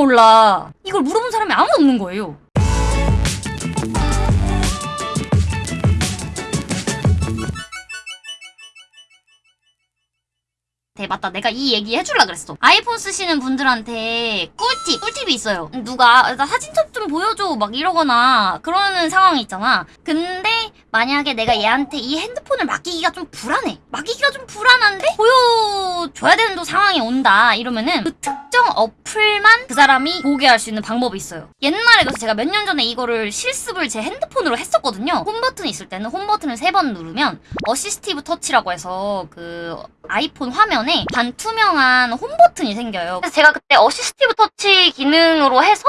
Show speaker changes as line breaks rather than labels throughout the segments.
몰라. 이걸 물어본 사람이 아무도 없는 거예요. 네, 맞다. 내가 이 얘기 해줄라 그랬어. 아이폰 쓰시는 분들한테 꿀팁, 꿀팁이 있어요. 누가 나 사진첩 좀 보여줘 막 이러거나 그러는 상황이 있잖아. 근데 만약에 내가 얘한테 이 핸드폰을 맡기기가 좀 불안해. 맡기기가 좀 보여 줘야 되는 또 상황이 온다. 이러면은 그 특정 어플만 그 사람이 보게 할 수 있는 방법이 있어요. 옛날에 그래서 제가 몇 년 전에 이거를 실습을 제 핸드폰으로 했었거든요. 홈 버튼이 있을 때는 홈 버튼을 세 번 누르면 Assistive Touch라고 해서 그 아이폰 화면에 반투명한 홈 버튼이 생겨요. 그래서 제가 그때 Assistive Touch 기능으로 해서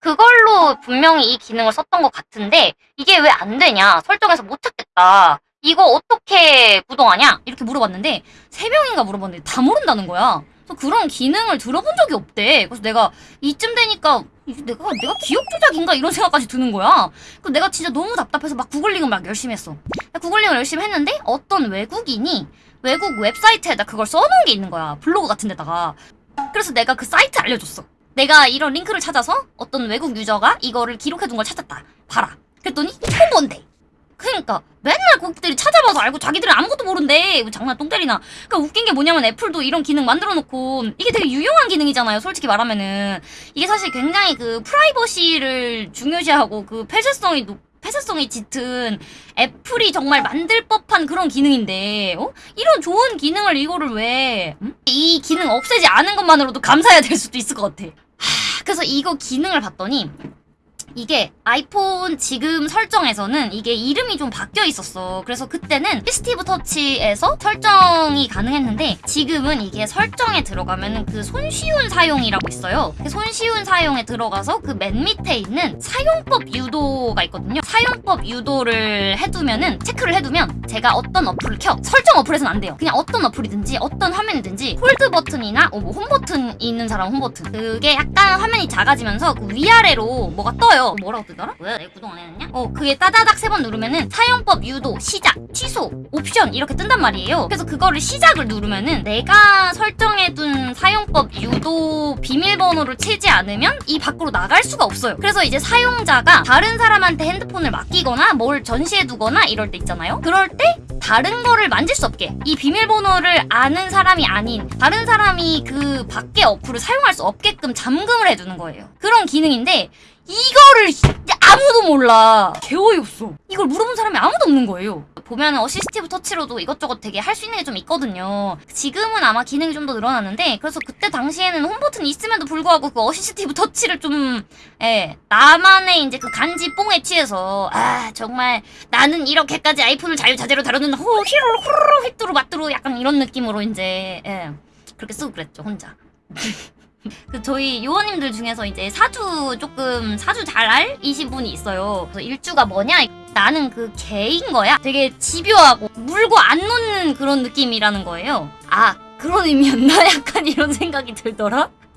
그걸로 분명히 이 기능을 썼던 것 같은데 이게 왜 안 되냐 설정에서 못 찾겠다 이거 어떻게 구동하냐? 이렇게 물어봤는데 세 명인가 물어봤는데 다 모른다는 거야. 그래서 그런 기능을 들어본 적이 없대. 그래서 내가 이쯤 되니까 내가 내가 기억 조작인가 이런 생각까지 드는 거야. 그래서 내가 진짜 너무 답답해서 막 구글링을 막 열심히 했어. 구글링을 열심히 했는데 어떤 외국인이 외국 웹사이트에다 그걸 써놓은 게 있는 거야. 블로그 같은 데다가. 그래서 내가 그 사이트 알려줬어. 내가 이런 링크를 찾아서 어떤 외국 유저가 이거를 기록해둔 걸 찾았다. 봐라. 그랬더니 처음 본대. 그러니까 맨날 고객들이 찾아봐서 알고 자기들은 아무것도 모른대. 이거 장난 똥 때리나. 그러니까 웃긴 게 뭐냐면 애플도 이런 기능 만들어 놓고 이게 되게 유용한 기능이잖아요. 솔직히 말하면은 이게 사실 굉장히 그 프라이버시를 중요시하고 그 폐쇄성이 높 폐쇄성이 짙은 애플이 정말 만들 법한 그런 기능인데 어? 이런 좋은 기능을 이거를 왜 음? 이 기능 없애지 않은 것만으로도 감사해야 될 수도 있을 것 같아 하, 그래서 이거 기능을 봤더니 이게 아이폰 지금 설정에서는 이게 이름이 좀 바뀌어 있었어. 그래서 그때는 Assistive Touch에서 설정이 가능했는데 지금은 이게 설정에 들어가면은 그 손쉬운 사용이라고 있어요. 그 손쉬운 사용에 들어가서 그 맨 밑에 있는 사용법 유도가 있거든요. 사용법 유도를 해두면은 체크를 해두면 제가 어떤 어플을 켜 설정 어플에서는 안 돼요. 그냥 어떤 어플이든지 어떤 화면이든지 hold 버튼이나 어, 뭐 홈 버튼 있는 사람 홈 버튼 그게 약간 화면이 작아지면서 그 위아래로 뭐가 떠요. 뭐라고 뜨더라? 왜내 구동 안 해놨냐? 어 그게 따다닥 세 번 누르면은 사용법 유도 시작 취소 옵션 이렇게 뜬단 말이에요. 그래서 그거를 시작을 누르면은 내가 설정해둔 사용법 유도 비밀번호를 치지 않으면 이 밖으로 나갈 수가 없어요. 그래서 이제 사용자가 다른 사람한테 핸드폰을 맡기거나 뭘 전시해두거나 이럴 때 있잖아요. 그럴 때 다른 거를 만질 수 없게 이 비밀번호를 아는 사람이 아닌 다른 사람이 그 밖에 어플을 사용할 수 없게끔 잠금을 해두는 거예요. 그런 기능인데 이거를 아무도 몰라. 개 어이없어. 이걸 물어본 사람이 아무도 없는 거예요. 보면 Assistive Touch로도 이것저것 되게 할 수 있는 게 좀 있거든요. 지금은 아마 기능이 좀 더 늘어났는데 그래서 그때 당시에는 홈 버튼이 있음에도 불구하고 그 Assistive Touch를 좀 예, 나만의 이제 그 간지 뽕에 취해서 아 정말 나는 이렇게까지 아이폰을 자유자재로 다루는 호 히로 후루루 휘뚜루 마뚜루 약간 이런 느낌으로 이제 예, 그렇게 쓰고 그랬죠 혼자. 그 저희 요원님들 중에서 이제 사주 조금 사주 잘 알이신 분이 있어요. 그래서 일주가 뭐냐? 나는 그 개인 거야. 되게 집요하고 물고 안 놓는 그런 느낌이라는 거예요. 아 그런 의미였나? 약간 이런 생각이 들더라.